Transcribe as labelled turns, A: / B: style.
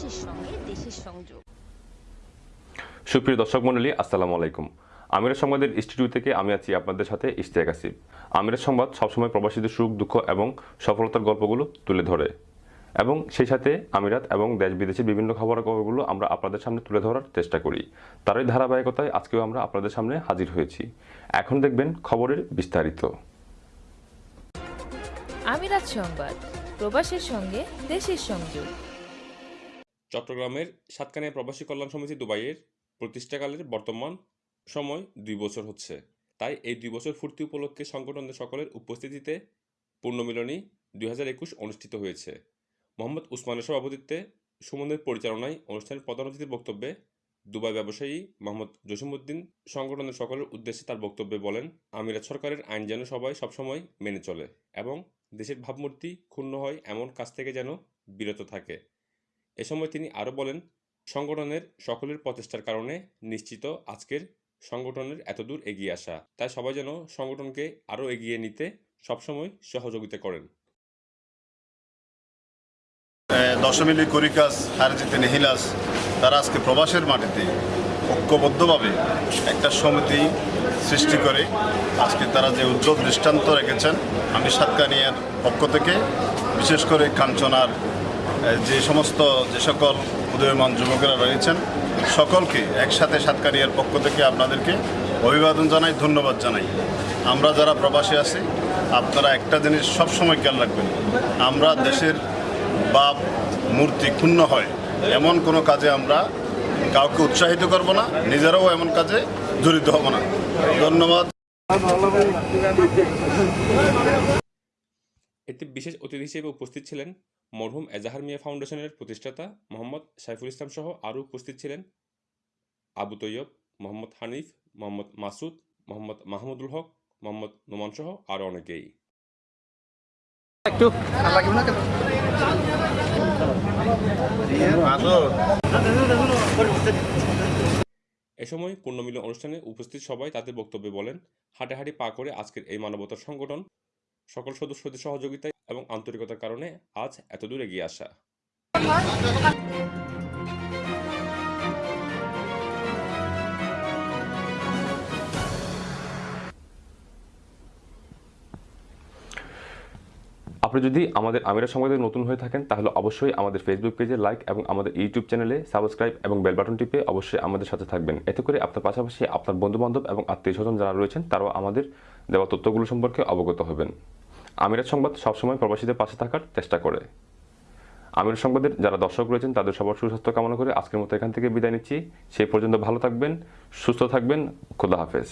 A: প্রবাসীর সঙ্গে দেশের সংযোগ।
B: সুপ্রিয় দর্শক মণ্ডলী আসসালামু আলাইকুম। আমিরের সংবাদের স্টুডিও থেকে আমি আছি আপনাদের সাথে ইশতিয়াক আসিফ। আমিরের সংবাদ সবসময় প্রবাসীদের সুখ দুঃখ এবং সফলতার গল্পগুলো তুলে ধরে। এবং সেই সাথে আমিরাত এবং দেশ বিদেশের বিভিন্ন খবরাখবরগুলো আমরা আপনাদের সামনে তুলে ধরার চেষ্টা করি। তারই ধারাবাহিকতায় আজকেও আমরা আপনাদের সামনে হাজির হয়েছি। এখন দেখবেন খবরের বিস্তারিত।
C: আমিরাত সংবাদ প্রবাসের সঙ্গে দেশের সংযোগ।
B: চট্টগ্রামের সাতকানিয়া প্রবাসী কল্যাণ সমিতি দুবাইয়ের প্রতিষ্ঠাকালের বর্তমান সময় দুই বছর হচ্ছে। তাই এই দুই বছর ফুর্তি উপলক্ষে সংগঠনের সকলের উপস্থিতিতে পূর্ণমিলনী দুই হাজার একুশ অনুষ্ঠিত হয়েছে। মোহাম্মদ উসমানের সভাপতিত্বে সুমনের পরিচালনায় অনুষ্ঠানের প্রধান অতিথির বক্তব্যে দুবাই ব্যবসায়ী মোহাম্মদ জসিমউদ্দিন সংগঠনের সকলের উদ্দেশ্যে তার বক্তব্যে বলেন, আমিরাত সরকারের আইন যেন সবাই সবসময় মেনে চলে এবং দেশের ভাবমূর্তি ক্ষুণ্ণ হয় এমন কাজ থেকে যেন বিরত থাকে। এ সময় তিনি আরও বলেন, সংগঠনের সকলের প্রচেষ্টার কারণে নিশ্চিত আজকের সংগঠনের এতদূর এগিয়ে আসা। তাই সবাই যেন সংগঠনকে আরও এগিয়ে নিতে সবসময় সহযোগিতা করেন।
D: দশমিলি করিকাস হারজিতে নেহিলাস, তারা আজকে প্রবাসের মাটিতে ঐক্যবদ্ধভাবে একটা সমিতি সৃষ্টি করে আজকে তারা যে উজ্জ্বল দৃষ্টান্ত রেখেছেন, আমি সাতকানিয়ার পক্ষ থেকে, বিশেষ করে কাঞ্চনার যে সমস্ত যে সকল উদয়মান যুবকেরা রয়েছেন, সকলকে একসাথে সাতকানিয়ার পক্ষ থেকে আপনাদেরকে অভিবাদন জানাই, ধন্যবাদ জানাই। আমরা যারা প্রবাসী আছি, আপনারা একটা জিনিস সবসময় খেয়াল রাখবেন। আমরা দেশের বাপ মূর্তি ক্ষুণ্ণ হয়। এমন কোনো কাজে আমরা কাউকে উৎসাহিত করব না, নিজেরাও এমন কাজে জড়িত হব না। ধন্যবাদ।
B: এতে বিশেষ অতিথি হিসেবে উপস্থিত ছিলেন মরহুম এজাহার মিয়া ফাউন্ডেশনের প্রতিষ্ঠাতা মোহাম্মদ সাইফুল ইসলাম সহ আরও উপস্থিত ছিলেন আবু তৈয়ব মোহাম্মদ হানিফ মোহাম্মদ মাসুদ মোহাম্মদ মাহমুদুল হক মোহাম্মদ নোমান সহ আরও অনেকেই। এ সময় পূর্ণমিলন অনুষ্ঠানে উপস্থিত সবাই তাদের বক্তব্যে বলেন হাঁটাহাঁটি পা করে আজকের এই মানবতার সংগঠন সকল সদস্যদের সহযোগিতায় এবং আন্তরিকতার কারণে আজ এত এতদূর এগিয়ে আসা। আপনি যদি আমাদের আমিরা সংবাদে নতুন হয়ে থাকেন, তাহলে অবশ্যই আমাদের ফেসবুক পেজে লাইক এবং আমাদের ইউটিউব চ্যানেলে সাবস্ক্রাইব এবং বেল বাটন টিপে অবশ্যই আমাদের সাথে থাকবেন। এতে করে আপনার পাশাপাশি আপনার বন্ধুবান্ধব এবং আত্মীয় স্বজন যারা রয়েছেন, তারাও আমাদের দেওয়া তথ্যগুলো সম্পর্কে অবগত হবেন। আমিরাত সংবাদ সবসময় প্রবাসীদের পাশে থাকার চেষ্টা করে। আমির সংবাদের যারা দর্শক রয়েছেন, তাদের সবার সুস্বাস্থ্য কামনা করে আজকের মতো এখান থেকে বিদায় নিচ্ছি। সেই পর্যন্ত ভালো থাকবেন, সুস্থ থাকবেন। খোদা হাফেজ।